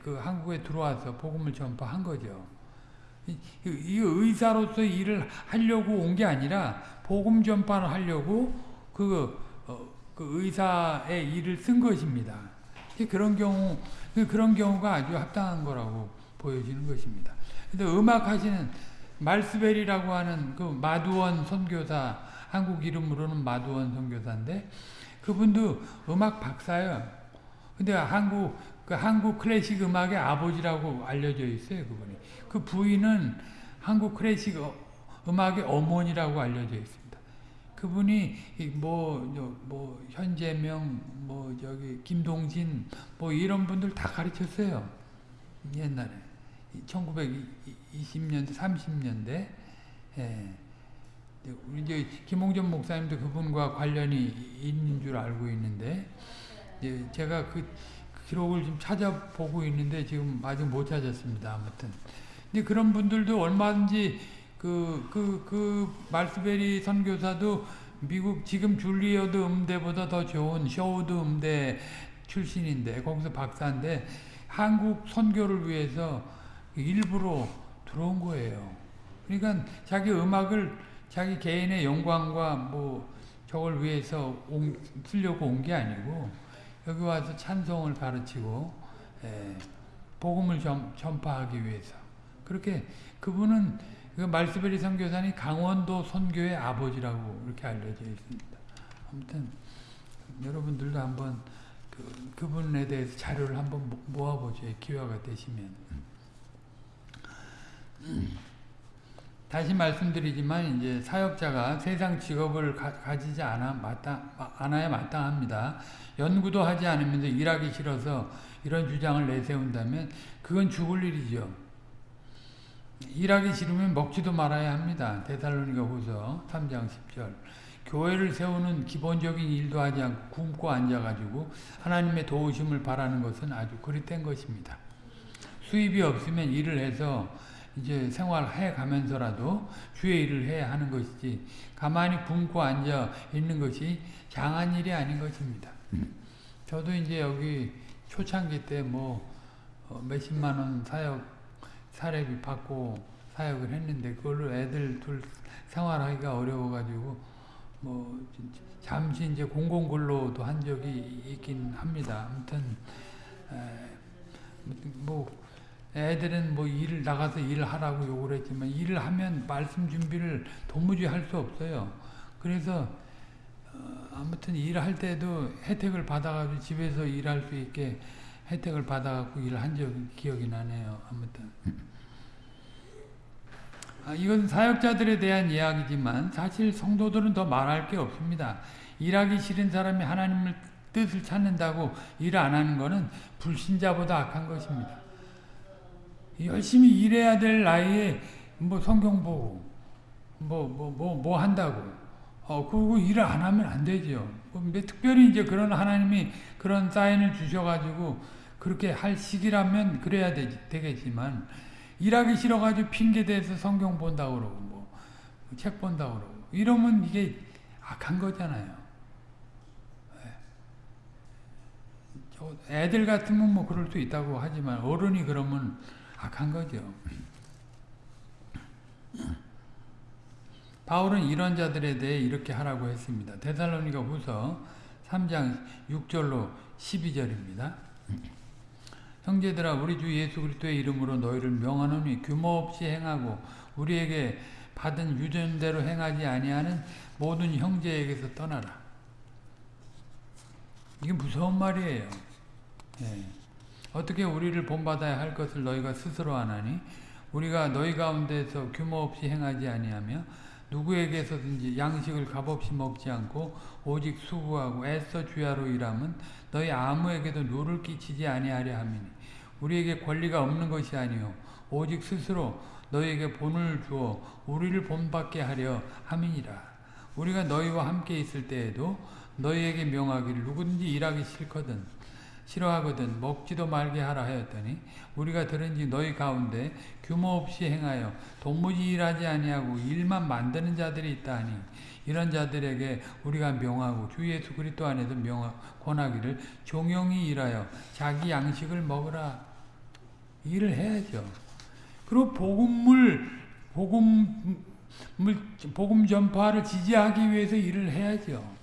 그 한국에 들어와서 복음을 전파한 거죠. 이, 이 의사로서 일을 하려고 온 게 아니라 복음 전파를 하려고 그, 어, 그 의사의 일을 쓴 것입니다. 그런 경우 그런 경우가 아주 합당한 거라고 보여지는 것입니다. 근데 음악 하시는 말스벨이라고 하는 그 마두원 선교사 한국 이름으로는 마두원 선교사인데 그분도 음악 박사예요. 근데 한국 그 한국 클래식 음악의 아버지라고 알려져 있어요, 그분이. 그 부인은 한국 클래식 음악의 어머니라고 알려져 있습니다. 그분이 뭐, 뭐, 현재명, 뭐, 저기, 김동진, 뭐, 이런 분들 다 가르쳤어요. 옛날에. 1920년대, 30년대. 예. 이제 김홍전 목사님도 그분과 관련이 있는 줄 알고 있는데, 예, 제가 그 기록을 좀 찾아보고 있는데 지금 아직 못 찾았습니다. 아무튼. 근데 그런 분들도 얼마든지 그, 그, 그, 말스베리 선교사도 미국 지금 줄리어드 음대보다 더 좋은 쇼우드 음대 출신인데, 거기서 박사인데, 한국 선교를 위해서 일부러 들어온 거예요. 그러니까 자기 음악을 자기 개인의 영광과 뭐 저걸 위해서 온, 쓰려고 온 게 아니고 여기 와서 찬송을 가르치고 에, 복음을 전, 전파하기 위해서 그렇게 그분은 그 말스베리 선교사님 강원도 선교의 아버지라고 이렇게 알려져 있습니다. 아무튼 여러분들도 한번 그, 그분에 대해서 자료를 한번 모아보죠. 기회가 되시면. 다시 말씀드리지만 이제 사역자가 세상 직업을 가, 지지 않아 마땅, 않아야 마땅합니다. 연구도 하지 않으면서 일하기 싫어서 이런 주장을 내세운다면 그건 죽을 일이죠. 일하기 싫으면 먹지도 말아야 합니다. 데살로니가 후서 3장 10절. 교회를 세우는 기본적인 일도 하지 않고 굶고 앉아가지고 하나님의 도우심을 바라는 것은 아주 그릇된 것입니다. 수입이 없으면 일을 해서 이제 생활해 가면서라도 주의 일을 해야 하는 것이지 가만히 굶고 앉아 있는 것이 장한 일이 아닌 것입니다. 저도 이제 여기 초창기 때뭐 어, 몇십만 원 사역 사례비 받고 사역을 했는데 그걸로 애들 둘 생활하기가 어려워가지고 뭐 잠시 이제 공공근로도 한 적이 있긴 합니다. 아무튼 뭐 애들은 뭐 일을 나가서 일을 하라고 요구를 했지만 일을 하면 말씀 준비를 도무지 할 수 없어요. 그래서 어 아무튼 일할 때도 혜택을 받아가지고 집에서 일할 수 있게 혜택을 받아갖고 일을 한 적이 기억이 나네요. 아무튼 아, 이건 사역자들에 대한 이야기지만 사실 성도들은 더 말할 게 없습니다. 일하기 싫은 사람이 하나님을 뜻을 찾는다고 일 안 하는 것은 불신자보다 악한 것입니다. 열심히 일해야 될 나이에 뭐 성경 보고 뭐 뭐 뭐뭐 한다고 어 그리고 일을 안 하면 안 되죠. 뭐 특별히 이제 그런 하나님이 그런 사인을 주셔가지고 그렇게 할 시기라면 그래야 되, 되겠지만 일하기 싫어가지고 핑계 대서 성경 본다고 그러고 뭐 책 본다고 그러고 이러면 이게 악한 거잖아요. 예. 애들 같으면 뭐 그럴 수 있다고 하지만 어른이 그러면 악한 거죠. 바울은 이런 자들에 대해 이렇게 하라고 했습니다. 데살로니가 후서 3장 6절로 12절입니다. 형제들아 우리 주 예수 그리스도의 이름으로 너희를 명하노니 규모 없이 행하고 우리에게 받은 유전대로 행하지 아니하는 모든 형제에게서 떠나라. 이게 무서운 말이에요. 네. 어떻게 우리를 본받아야 할 것을 너희가 스스로 하나니 우리가 너희 가운데서 규모 없이 행하지 아니하며 누구에게서든지 양식을 값없이 먹지 않고 오직 수고하고 애써 주야로 일함은 너희 아무에게도 누를 끼치지 아니하려 함이니 우리에게 권리가 없는 것이 아니요 오직 스스로 너희에게 본을 주어 우리를 본받게 하려 함이니라. 우리가 너희와 함께 있을 때에도 너희에게 명하기를 누구든지 일하기 싫거든 싫어하거든 먹지도 말게 하라 하였더니 우리가 들은지 너희 가운데 규모 없이 행하여 도무지 일하지 아니하고 일만 만드는 자들이 있다 하니 이런 자들에게 우리가 명하고 주 예수 그리스도 안에서 명하 권하기를 종용이 일하여 자기 양식을 먹으라 일을 해야죠. 그리고 복음을 복음을 복음 전파를 지지하기 위해서 일을 해야죠.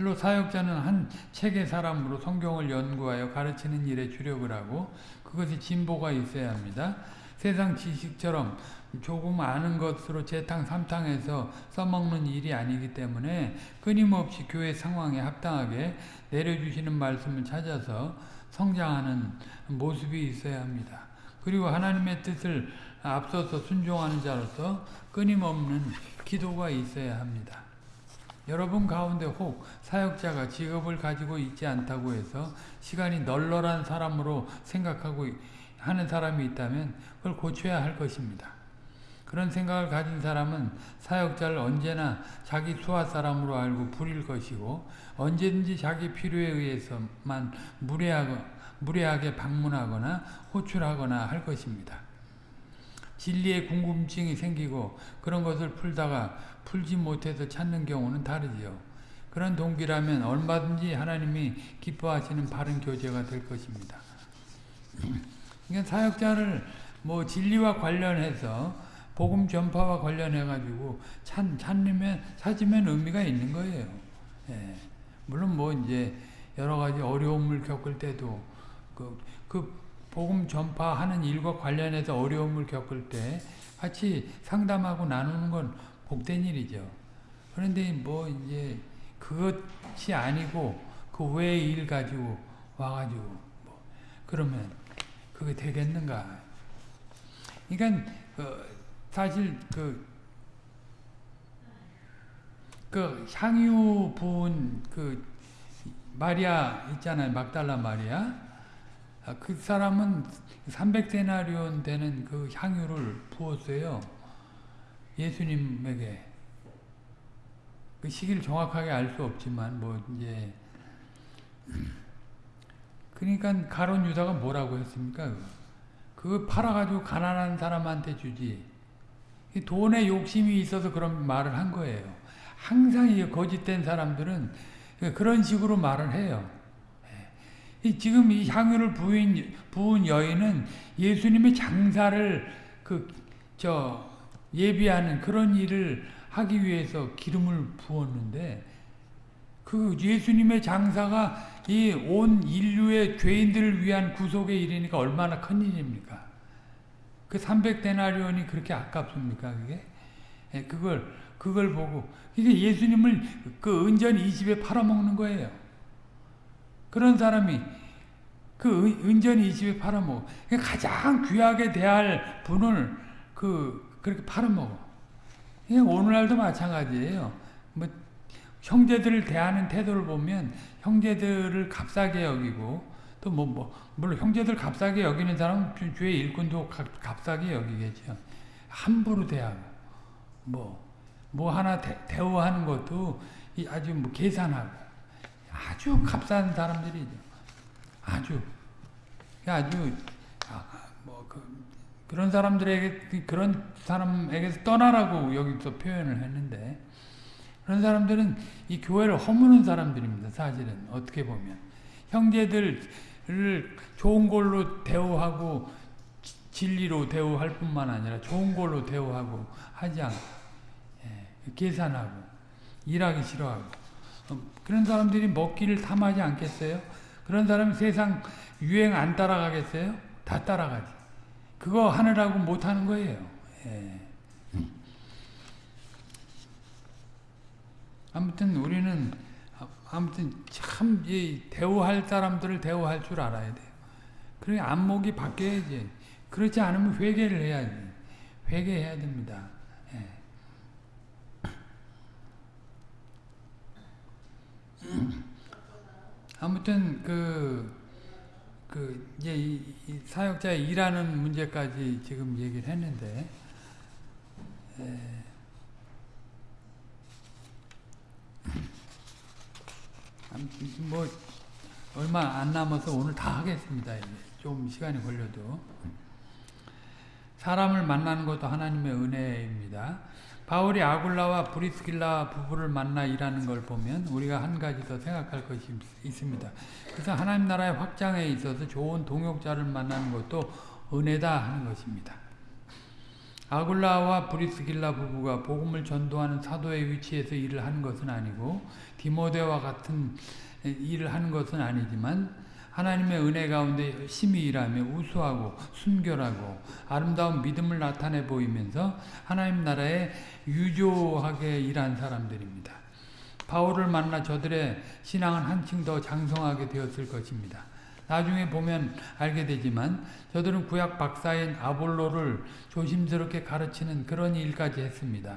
실로 사역자는 한 책의 사람으로 성경을 연구하여 가르치는 일에 주력을 하고 그것이 진보가 있어야 합니다. 세상 지식처럼 조금 아는 것으로 재탕 삼탕해서 써먹는 일이 아니기 때문에 끊임없이 교회 상황에 합당하게 내려주시는 말씀을 찾아서 성장하는 모습이 있어야 합니다. 그리고 하나님의 뜻을 앞서서 순종하는 자로서 끊임없는 기도가 있어야 합니다. 여러분 가운데 혹 사역자가 직업을 가지고 있지 않다고 해서 시간이 널널한 사람으로 생각하고 하는 사람이 있다면 그걸 고쳐야 할 것입니다. 그런 생각을 가진 사람은 사역자를 언제나 자기 수하 사람으로 알고 부릴 것이고 언제든지 자기 필요에 의해서만 무례하게 방문하거나 호출하거나 할 것입니다. 진리의 궁금증이 생기고 그런 것을 풀다가 풀지 못해서 찾는 경우는 다르지요. 그런 동기라면 얼마든지 하나님이 기뻐하시는 바른 교제가 될 것입니다. 그러니까 사역자를 뭐 진리와 관련해서 복음 전파와 관련해 가지고 찾, 찾으면 찾으면 의미가 있는 거예요. 예. 물론 뭐 이제 여러 가지 어려움을 겪을 때도 그, 그 복음 전파하는 일과 관련해서 어려움을 겪을 때 같이 상담하고 나누는 건 복된 일이죠. 그런데 뭐 이제 그것이 아니고 그 외의 일 가지고 와가지고 뭐 그러면 그게 되겠는가? 그러니까 그 사실 그, 그 향유 부은 그 마리아 있잖아요. 막달라 마리아. 그 사람은 300데나리온 되는 그 향유를 부었어요. 예수님에게. 그 시기를 정확하게 알 수 없지만 뭐 이제 그러니까 가론 유다가 뭐라고 했습니까? 그거 팔아가지고 가난한 사람한테 주지. 돈에 욕심이 있어서 그런 말을 한 거예요. 항상 이 거짓된 사람들은 그런 식으로 말을 해요. 지금 이 향유를 부인, 부은 여인은 예수님의 장사를 그, 저, 예비하는 그런 일을 하기 위해서 기름을 부었는데, 그 예수님의 장사가 이 온 인류의 죄인들을 위한 구속의 일이니까 얼마나 큰 일입니까? 그 300데나리온이 그렇게 아깝습니까, 그게? 예, 그걸, 그걸 보고, 이게 예수님을 그 은전 이 집에 팔아먹는 거예요. 그런 사람이 그 은전히 이 집에 팔아먹어. 가장 귀하게 대할 분을 그, 그렇게 팔아먹어. 오늘날도 마찬가지예요. 뭐, 형제들을 대하는 태도를 보면 형제들을 값싸게 여기고 또 뭐, 뭐, 물론 형제들 값싸게 여기는 사람은 주의 일꾼도 값싸게 여기겠죠. 함부로 대하고, 뭐, 뭐 하나 대, 대우하는 것도 아주 뭐 계산하고, 아주 값싼 사람들이죠. 아주 아주 아, 뭐 그, 그런 사람들에게 그런 사람에게서 떠나라고 여기서 표현을 했는데 그런 사람들은 이 교회를 허무는 사람들입니다. 사실은 어떻게 보면 형제들을 좋은 걸로 대우하고 진리로 대우할 뿐만 아니라 좋은 걸로 대우하고 하지 않고 예, 계산하고 일하기 싫어하고 그런 사람들이 먹기를 탐하지 않겠어요? 그런 사람이 세상 유행 안 따라가겠어요? 다 따라가지. 그거 하느라고 못하는 거예요. 예. 아무튼 우리는 아무튼 참 대우할 사람들을 대우할 줄 알아야 돼요. 그러니 안목이 바뀌어야지. 그렇지 않으면 회개를 해야지. 회개해야 됩니다. 예. 아무튼 그, 그 이제 이, 이 사역자의 일하는 문제까지 지금 얘기를 했는데 에, 뭐 얼마 안 남아서 오늘 다 하겠습니다. 좀 시간이 걸려도 사람을 만나는 것도 하나님의 은혜입니다. 바울이 아굴라와 브리스길라 부부를 만나 일하는 걸 보면 우리가 한 가지 더 생각할 것이 있습니다. 그래서 하나님 나라의 확장에 있어서 좋은 동역자를 만나는 것도 은혜다 하는 것입니다. 아굴라와 브리스길라 부부가 복음을 전도하는 사도의 위치에서 일을 하는 것은 아니고 디모데와 같은 일을 하는 것은 아니지만 하나님의 은혜 가운데 열심히 일하며 우수하고 순결하고 아름다운 믿음을 나타내 보이면서 하나님 나라에 유조하게 일한 사람들입니다. 바울을 만나 저들의 신앙은 한층 더 장성하게 되었을 것입니다. 나중에 보면 알게 되지만 저들은 구약 박사인 아볼로를 조심스럽게 가르치는 그런 일까지 했습니다.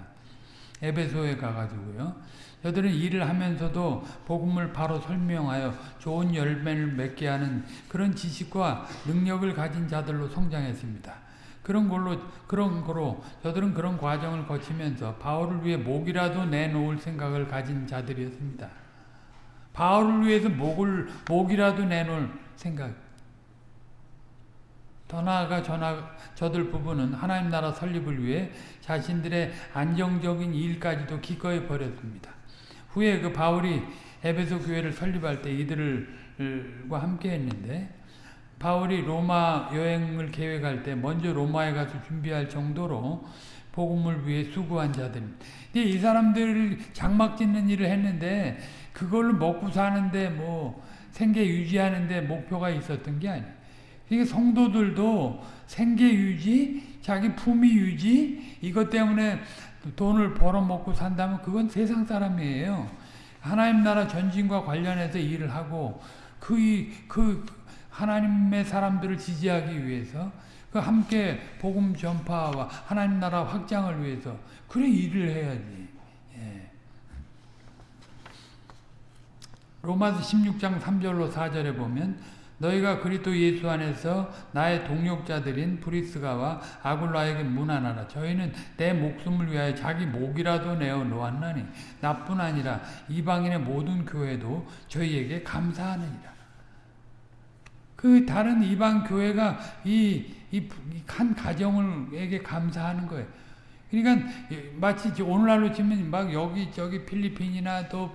에베소에 가가지고요. 저들은 일을 하면서도 복음을 바로 설명하여 좋은 열매를 맺게 하는 그런 지식과 능력을 가진 자들로 성장했습니다. 그런 걸로 그런 거로 저들은 그런 과정을 거치면서 바울을 위해 목이라도 내놓을 생각을 가진 자들이었습니다. 바울을 위해서 목을 목이라도 내놓을 생각. 더 나아가 저나, 저들 부부는 하나님 나라 설립을 위해 자신들의 안정적인 일까지도 기꺼이 버렸습니다. 후에 그 바울이 에베소 교회를 설립할 때 이들과 함께 했는데 바울이 로마 여행을 계획할 때 먼저 로마에 가서 준비할 정도로 복음을 위해 수고한 자들. 이 사람들 장막 짓는 일을 했는데 그걸로 먹고 사는데 뭐 생계 유지하는데 목표가 있었던 게 아니에요. 그러니까 성도들도 생계 유지, 자기 품위 유지 이것 때문에 돈을 벌어먹고 산다면 그건 세상 사람이에요. 하나님 나라 전진과 관련해서 일을 하고 그, 그 하나님의 사람들을 지지하기 위해서 그 함께 복음 전파와 하나님 나라 확장을 위해서 그래 일을 해야지. 예. 로마서 16장 3절로 4절에 보면 너희가 그리스도 예수 안에서 나의 동력자들인 브리스가와 아굴라에게 문안하라. 저희는 내 목숨을 위하여 자기 목이라도 내어 놓았나니 나뿐 아니라 이방인의 모든 교회도 저희에게 감사하느니라. 그 다른 이방 교회가 이한 가정에게 감사하는 거예요. 그러니까 마치 오늘날로 치면 막 여기 저기 필리핀이나 또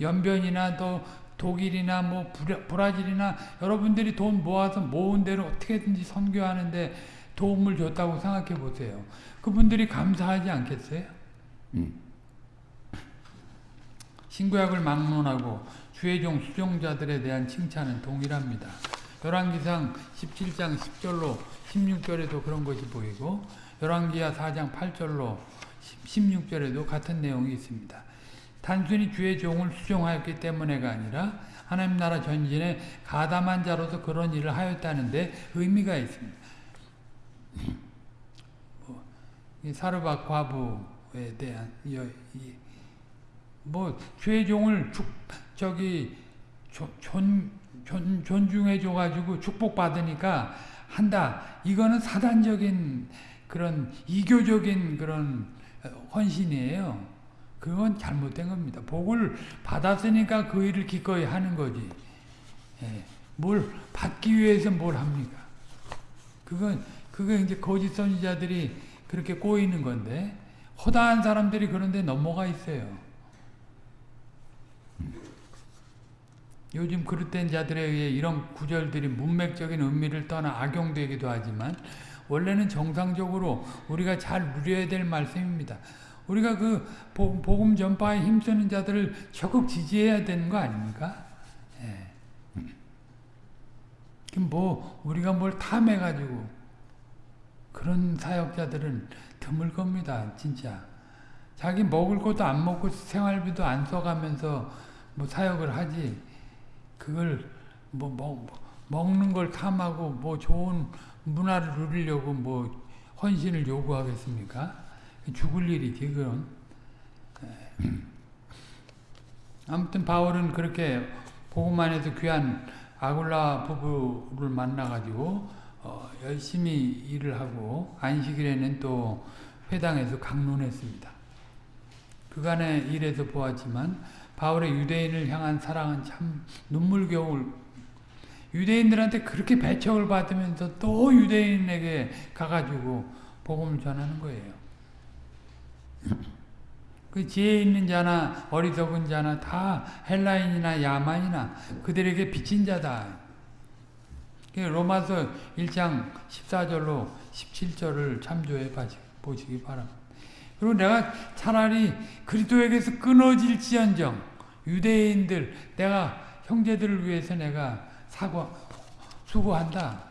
연변이나 또 독일이나 뭐 브라질이나 여러분들이 돈 모아서 모은 대로 어떻게든지 선교하는데 도움을 줬다고 생각해 보세요. 그분들이 감사하지 않겠어요? 음. 신구약을 막론하고 주의 종 수종자들에 대한 칭찬은 동일합니다. 열왕기상 17장 10절로 16절에도 그런 것이 보이고 열왕기하 4장 8절로 16절에도 같은 내용이 있습니다. 단순히 주의 종을 수종하였기 때문에가 아니라 하나님 나라 전진에 가담한 자로서 그런 일을 하였다는데 의미가 있습니다. 뭐, 사르밧 과부에 대한 뭐 주의 종을 축, 저기 존, 존, 존중해 줘 가지고 축복받으니까 한다. 이거는 사단적인 그런 이교적인 그런 헌신이에요. 그건 잘못된 겁니다. 복을 받았으니까 그 일을 기꺼이 하는 거지. 예, 뭘 받기 위해서 뭘 합니까? 그건 그게 이제 거짓 선지자들이 그렇게 꼬이는 건데 허다한 사람들이 그런데 넘어가 있어요. 요즘 그릇된 자들에 의해 이런 구절들이 문맥적인 의미를 떠나 악용되기도 하지만 원래는 정상적으로 우리가 잘 누려야 될 말씀입니다. 우리가 그 복음 전파에 힘쓰는 자들을 적극 지지해야 되는 거 아닙니까? 예. 뭐 우리가 뭘 탐해가지고 그런 사역자들은 드물 겁니다. 진짜. 자기 먹을 것도 안 먹고 생활비도 안 써가면서 뭐 사역을 하지. 그걸 뭐, 뭐 먹는 걸 탐하고 뭐 좋은 문화를 누리려고 뭐 헌신을 요구하겠습니까? 죽을 일이지 그건. 아무튼 바울은 그렇게 복음만 해서 귀한 아굴라 부부를 만나가지고 어, 열심히 일을 하고 안식일에는 또 회당에서 강론했습니다. 그간의 일에서 보았지만 바울의 유대인을 향한 사랑은 참 눈물겨울 유대인들한테 그렇게 배척을 받으면서 또 유대인에게 가가지고 복음을 전하는 거예요. 그 지혜 있는 자나 어리석은 자나 다 헬라인이나 야만이나 그들에게 빚진 자다. 로마서 1장 14절로 17절을 참조해 보시기 바랍니다. 그리고 내가 차라리 그리스도에게서 끊어질지언정 유대인들 내가 형제들을 위해서 내가 사과 수고한다.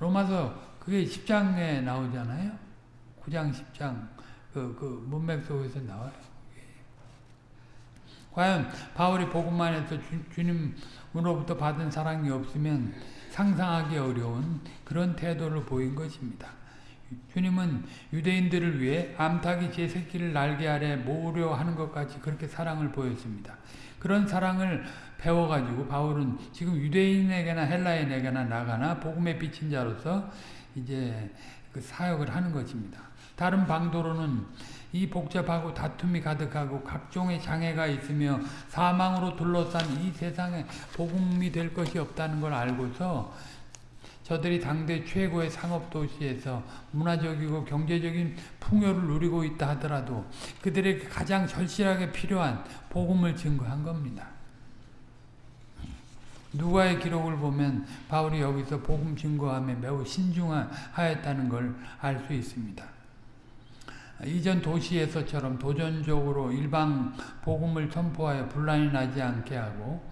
로마서 그게 10장에 나오잖아요. 9장 10장 그, 그 문맥 속에서 나와요. 과연 바울이 복음만 해서 주, 주님으로부터 받은 사랑이 없으면 상상하기 어려운 그런 태도를 보인 것입니다. 주님은 유대인들을 위해 암탉이 제 새끼를 날개 아래 모으려 하는 것까지 그렇게 사랑을 보였습니다. 그런 사랑을 배워가지고 바울은 지금 유대인에게나 헬라인에게나 나가나 복음에 비친 자로서 이제 그 사역을 하는 것입니다. 다른 방도로는 이 복잡하고 다툼이 가득하고 각종의 장애가 있으며 사망으로 둘러싼 이 세상에 복음이 될 것이 없다는 걸 알고서 저들이 당대 최고의 상업도시에서 문화적이고 경제적인 풍요를 누리고 있다 하더라도 그들에게 가장 절실하게 필요한 복음을 증거한 겁니다. 누가의 기록을 보면 바울이 여기서 복음 증거함에 매우 신중하였다는 걸 알 수 있습니다. 이전 도시에서처럼 도전적으로 일방 복음을 선포하여 분란이 나지 않게 하고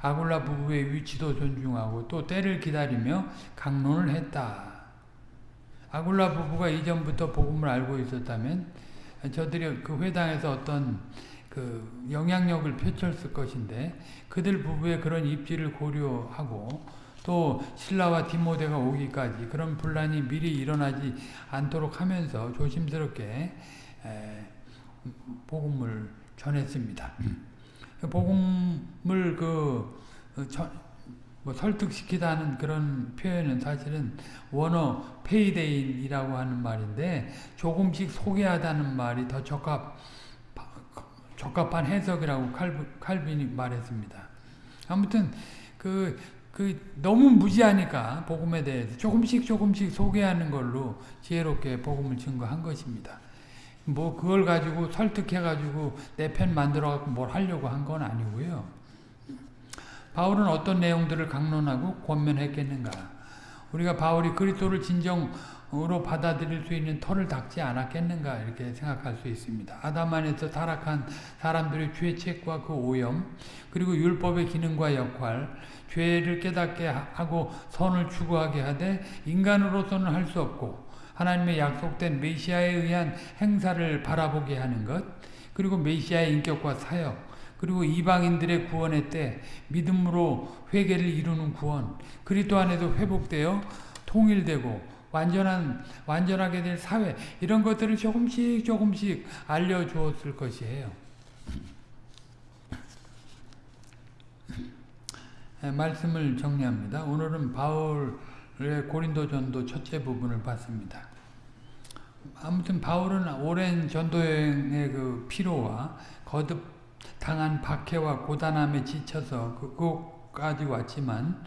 아굴라 부부의 위치도 존중하고 또 때를 기다리며 강론을 했다. 아굴라 부부가 이전부터 복음을 알고 있었다면 저들이 그 회당에서 어떤 그 영향력을 펼쳤을 것인데 그들 부부의 그런 입지를 고려하고 또 신라와 디모데가 오기까지 그런 분란이 미리 일어나지 않도록 하면서 조심스럽게 복음을 전했습니다. 복음을 그 어, 뭐 설득시키다는 그런 표현은 사실은 원어 페이데인이라고 하는 말인데 조금씩 소개하다는 말이 더 적합 적합한 해석이라고 칼빈이 말했습니다. 아무튼 그 그 너무 무지하니까 복음에 대해서 조금씩 조금씩 소개하는 걸로 지혜롭게 복음을 증거한 것입니다. 뭐 그걸 가지고 설득해 가지고 내 편 만들어 갖고 뭘 하려고 한 건 아니고요. 바울은 어떤 내용들을 강론하고 권면했겠는가? 우리가 바울이 그리스도를 진정 으로 받아들일 수 있는 털을 닦지 않았겠는가 이렇게 생각할 수 있습니다. 아담 안에서 타락한 사람들의 죄책과 그 오염 그리고 율법의 기능과 역할 죄를 깨닫게 하고 선을 추구하게 하되 인간으로서는 할 수 없고 하나님의 약속된 메시아에 의한 행사를 바라보게 하는 것 그리고 메시아의 인격과 사역 그리고 이방인들의 구원의 때 믿음으로 회개를 이루는 구원 그리스도 안에서 회복되어 통일되고 완전한 완전하게 될 사회 이런 것들을 조금씩 조금씩 알려주었을 것이에요. 예, 말씀을 정리합니다. 오늘은 바울의 고린도 전도 첫째 부분을 봤습니다. 아무튼 바울은 오랜 전도 여행의 그 피로와 거듭 당한 박해와 고단함에 지쳐서 그곳까지 왔지만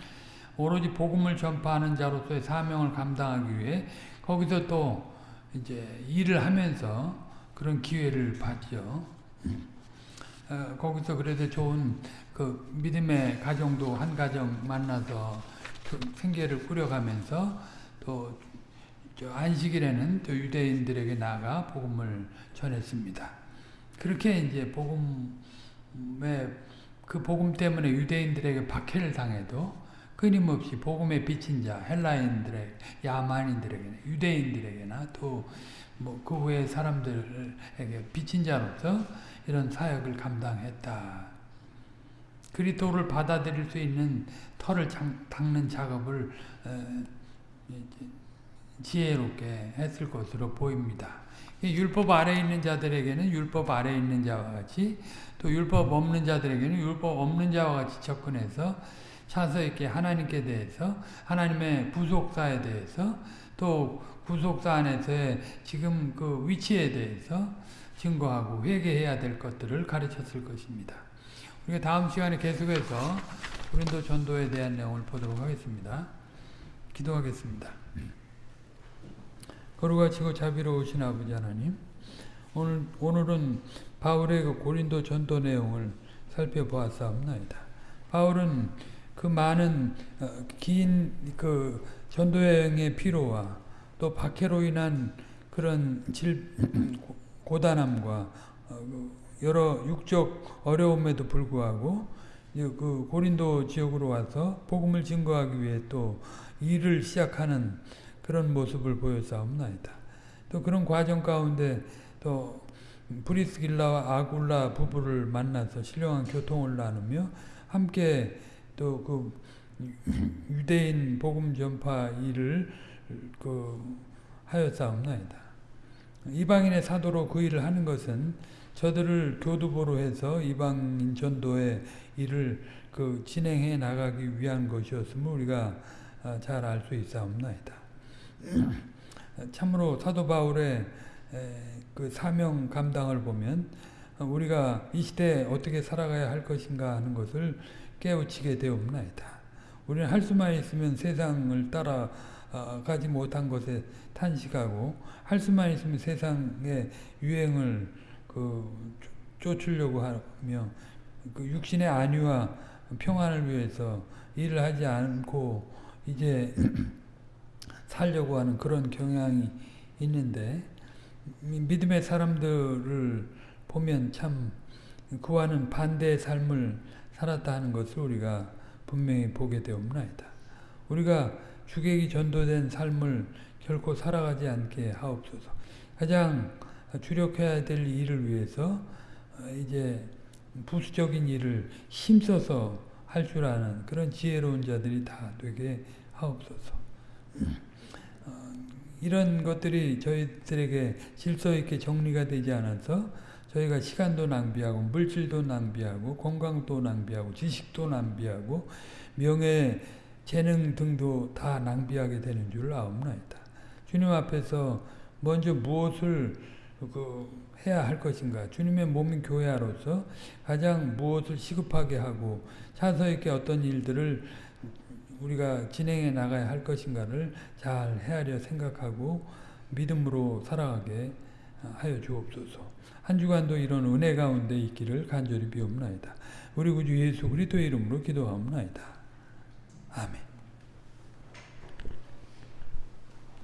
오로지 복음을 전파하는 자로서의 사명을 감당하기 위해 거기서 또 이제 일을 하면서 그런 기회를 받죠. 어, 거기서 그래도 좋은 그 믿음의 가정도 한 가정 만나서 그 생계를 꾸려가면서 또 안식일에는 또 유대인들에게 나가 복음을 전했습니다. 그렇게 이제 복음의 그 복음 때문에 유대인들에게 박해를 당해도 끊임없이 복음에 비친 자 헬라인들의 야만인들에게 유대인들에게나 또 뭐그 외 사람들에게 비친 자로서 이런 사역을 감당했다. 그리스도를 받아들일 수 있는 털을 닦는 작업을 지혜롭게 했을 것으로 보입니다. 율법 아래 있는 자들에게는 율법 아래 있는 자와 같이 또 율법 없는 자들에게는 율법 없는 자와 같이 접근해서 차서 있게 하나님께 대해서 하나님의 부속사에 대해서 또 구속사 안에서의 지금 그 위치에 대해서 증거하고 회개해야 될 것들을 가르쳤을 것입니다. 우리가 다음 시간에 계속해서 고린도 전도에 대한 내용을 보도록 하겠습니다. 기도하겠습니다. 거룩하시고 자비로우신 아버지 하나님 오늘, 오늘은 바울의 그 고린도 전도 내용을 살펴보았사옵나이다. 바울은 그 많은 어, 긴그 전도여행의 피로와 또 박해로 인한 그런 질, 고단함과 어, 그 여러 육적 어려움에도 불구하고 그 고린도 지역으로 와서 복음을 증거하기 위해 또 일을 시작하는 그런 모습을 보여사옵나이다. 또 그런 과정 가운데 또 브리스길라와 아굴라 부부를 만나서 신령한 교통을 나누며 함께 또 그 유대인 복음 전파 일을 그 하였사옵나이다. 이방인의 사도로 그 일을 하는 것은 저들을 교두보로 해서 이방인 전도의 일을 그 진행해 나가기 위한 것이었음을 우리가 잘 알 수 있사옵나이다. 참으로 사도 바울의 그 사명 감당을 보면 우리가 이 시대에 어떻게 살아가야 할 것인가 하는 것을 깨우치게 되옵나이다. 우리는 할 수만 있으면 세상을 따라가지 못한 것에 탄식하고 할 수만 있으면 세상의 유행을 그 쫓으려고 하며 그 육신의 안위와 평안을 위해서 일을 하지 않고 이제 살려고 하는 그런 경향이 있는데 믿음의 사람들을 보면 참 그와는 반대의 삶을 살았다 하는 것을 우리가 분명히 보게 되옵나이다. 우리가 주객이 전도된 삶을 결코 살아가지 않게 하옵소서. 가장 주력해야 될 일을 위해서 이제 부수적인 일을 힘써서 할 줄 아는 그런 지혜로운 자들이 다 되게 하옵소서. 이런 것들이 저희들에게 질서 있게 정리가 되지 않아서 저희가 시간도 낭비하고 물질도 낭비하고 건강도 낭비하고 지식도 낭비하고 명예, 재능 등도 다 낭비하게 되는 줄 아옵나이다. 주님 앞에서 먼저 무엇을 그 해야 할 것인가 주님의 몸인 교회로서 가장 무엇을 시급하게 하고 차서 있게 어떤 일들을 우리가 진행해 나가야 할 것인가를 잘 헤아려 생각하고 믿음으로 살아가게 하여 주옵소서. 한 주간도 이런 은혜 가운데 있기를 간절히 비옵나이다. 우리 구주 예수 그리스도의 이름으로 기도하옵나이다. 아멘.